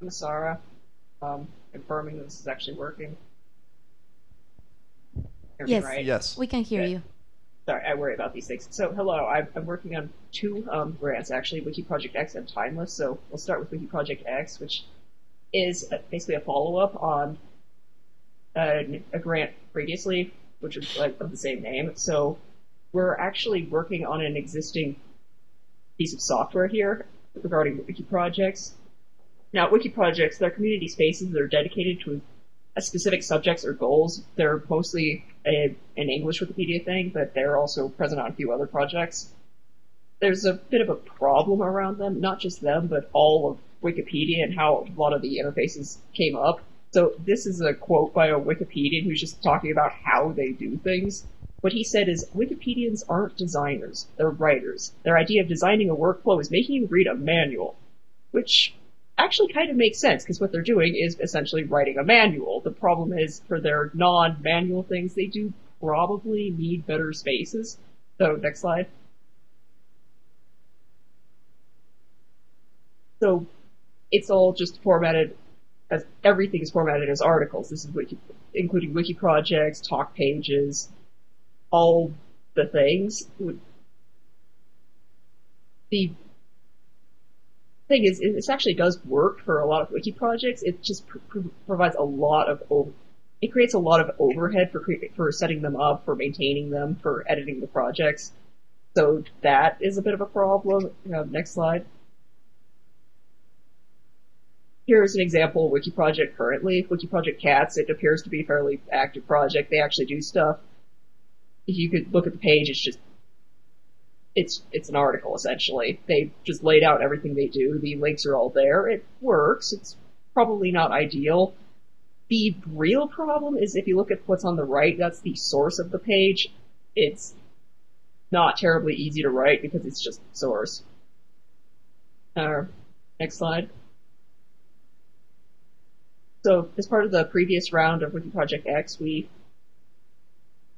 I'm Sarah, um, confirming that this is actually working. Hear Yes. right? Yes. We can hear Okay. you. Sorry, I worry about these things. So, hello, I'm, I'm working on two um, grants, actually, Wiki Project X and Timeless. So, we'll start with Wiki Project X, which is uh basically a follow-up on a, a grant previously, which was like of the same name. So, we're actually working on an existing piece of software here regarding Wiki projects. Now, Wiki projects, they're community spaces that are dedicated to a specific subjects or goals. They're mostly a, an English Wikipedia thing, but they're also present on a few other projects. There's a bit of a problem around them, not just them, but all of Wikipedia and how a lot of the interfaces came up. So this is a quote by a Wikipedian who's just talking about how they do things. What he said is, Wikipedians aren't designers, they're writers. Their idea of designing a workflow is making you read a manual. Which actually kind of makes sense, because what they're doing is essentially writing a manual. The problem is, for their non-manual things, they do probably need better spaces. So, next slide. So, it's all just formatted as everything is formatted as articles. This is wiki, including wiki projects, talk pages, all the things. The thing is, it- actually does work for a lot of wiki projects. It just pr- pr- provides a lot of o- it creates a lot of overhead for cre- for setting them up, for maintaining them, for editing the projects. So that is a bit of a problem. Uh, next slide. Here's an example of Wiki Project currently. Wiki Project Cats, it appears to be a fairly active project. They actually do stuff. If you could look at the page, it's just it's it's an article essentially. They just laid out everything they do. The links are all there. It works. It's probably not ideal. The real problem is if you look at what's on the right, that's the source of the page. It's not terribly easy to write because it's just source. Uh, next slide. So, as part of the previous round of Wiki Project X, we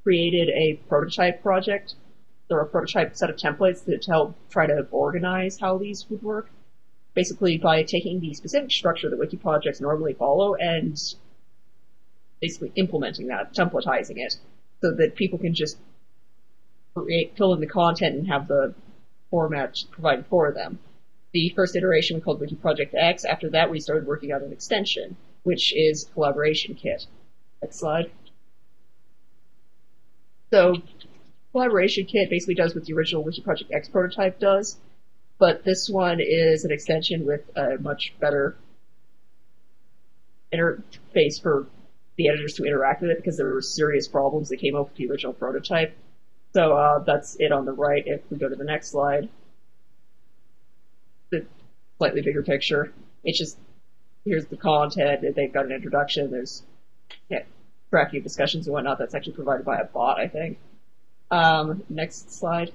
created a prototype project. Are a prototype set of templates that help try to organize how these would work. Basically, by taking the specific structure that Wiki projects normally follow and basically implementing that, templatizing it, so that people can just create, fill in the content and have the format provided for them. The first iteration we called Wiki Project X. After that, we started working on an extension, which is Collaboration Kit. Next slide. So, Collaboration Kit basically does what the original Wiki Project X prototype does, but this one is an extension with a much better interface for the editors to interact with it because there were serious problems that came up with the original prototype. So uh, that's it on the right. If we go to the next slide, the slightly bigger picture. It's just here's the content. They've got an introduction. There's yeah, tracking discussions and whatnot. That's actually provided by a bot, I think. Um, next slide.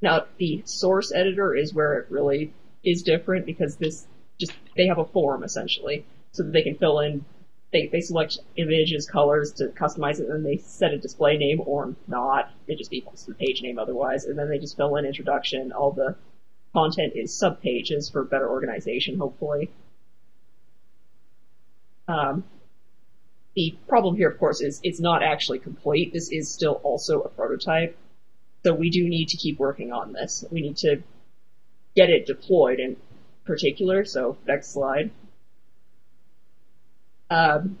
Now the source editor is where it really is different because this just they have a form essentially, so that they can fill in. They they select images, colors to customize it, and then they set a display name or not. It just equals the page name otherwise, and then they just fill in introduction. All the content is sub pages for better organization, hopefully. Um, the problem here, of course, is it's not actually complete. This is still also a prototype. So we do need to keep working on this. We need to get it deployed in particular. So next slide. Um,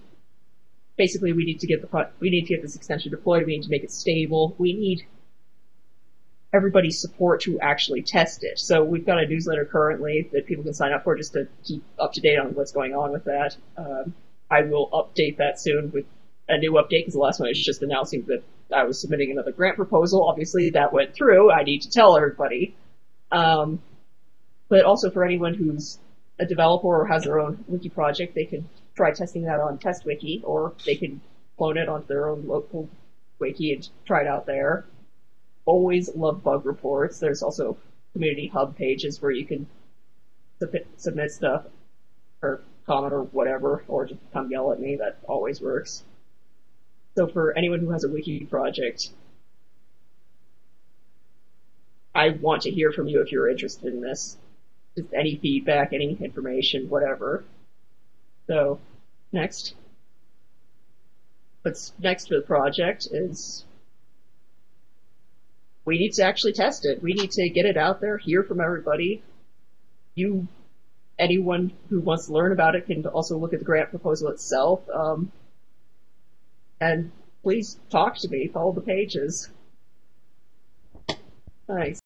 basically, we need to get the we need to get this extension deployed. We need to make it stable. We need everybody's support to actually test it. So we've got a newsletter currently that people can sign up for just to keep up to date on what's going on with that. Um, I will update that soon with a new update because the last one is just announcing that I was submitting another grant proposal. Obviously, that went through. I need to tell everybody. Um, but also for anyone who's a developer or has their own wiki project, they can try testing that on TestWiki, or they can clone it onto their own local wiki and try it out there. Always love bug reports. There's also community hub pages where you can submit, submit stuff or comment or whatever, or just come yell at me. That always works. So for anyone who has a wiki project, I want to hear from you if you're interested in this. just any feedback, any information, whatever. So, next. What's next for the project is we need to actually test it. We need to get it out there, hear from everybody. You, anyone who wants to learn about it can also look at the grant proposal itself. Um, and please talk to me, follow the pages. Thanks.